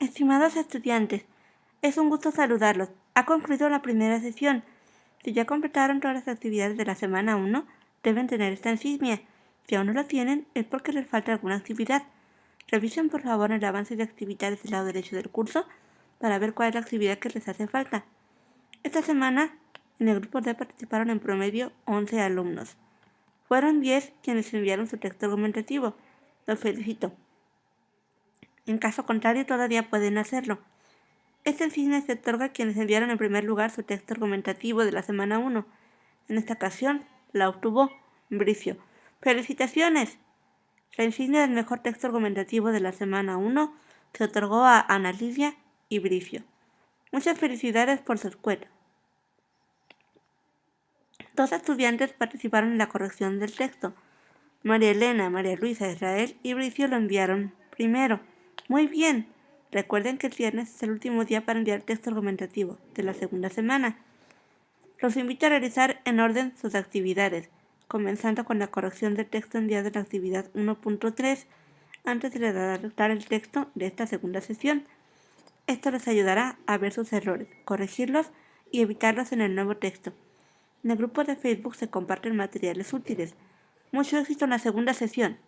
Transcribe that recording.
Estimados estudiantes, es un gusto saludarlos. Ha concluido la primera sesión. Si ya completaron todas las actividades de la semana 1, deben tener esta insignia. Si aún no la tienen, es porque les falta alguna actividad. Revisen por favor el avance de actividades del lado derecho del curso para ver cuál es la actividad que les hace falta. Esta semana, en el grupo D participaron en promedio 11 alumnos. Fueron 10 quienes enviaron su texto argumentativo. Los felicito. En caso contrario, todavía pueden hacerlo. Esta insignia se otorga a quienes enviaron en primer lugar su texto argumentativo de la semana 1. En esta ocasión, la obtuvo Bricio. ¡Felicitaciones! La insignia del mejor texto argumentativo de la semana 1 se otorgó a Ana Lidia y Bricio. Muchas felicidades por su escuela. Dos estudiantes participaron en la corrección del texto. María Elena, María Luisa, Israel y Bricio lo enviaron primero. Muy bien. Recuerden que el viernes es el último día para enviar texto argumentativo de la segunda semana. Los invito a realizar en orden sus actividades, comenzando con la corrección del texto enviado en la actividad 1.3 antes de redactar el texto de esta segunda sesión. Esto les ayudará a ver sus errores, corregirlos y evitarlos en el nuevo texto. En el grupo de Facebook se comparten materiales útiles. Mucho éxito en la segunda sesión.